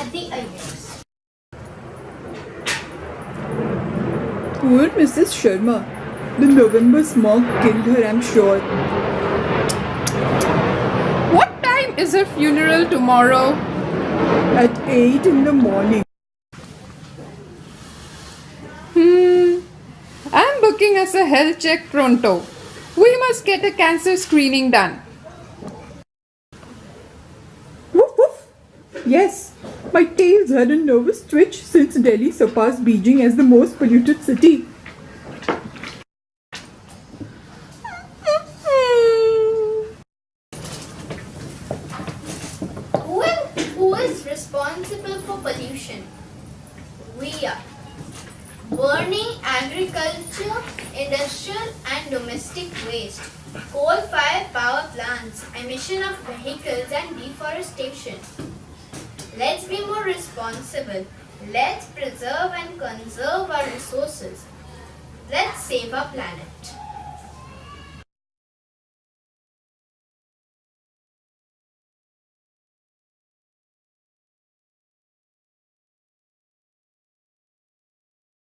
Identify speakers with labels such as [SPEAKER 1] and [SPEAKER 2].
[SPEAKER 1] surroundings.
[SPEAKER 2] Poor Mrs. Sharma. The November smog killed her, I'm sure.
[SPEAKER 3] What time is her funeral tomorrow?
[SPEAKER 2] At 8 in the morning.
[SPEAKER 3] Hmm. I'm booking us a health check pronto. We must get a cancer screening done.
[SPEAKER 2] Woof woof. Yes, my tail's had a nervous twitch since Delhi surpassed Beijing as the most polluted city.
[SPEAKER 1] Who is, responsible for pollution? We are. Burning agriculture, industrial and domestic waste, coal-fired power plants, emission of vehicles and deforestation. Let's be more responsible. Let's preserve and conserve our resources. Let's save our planet.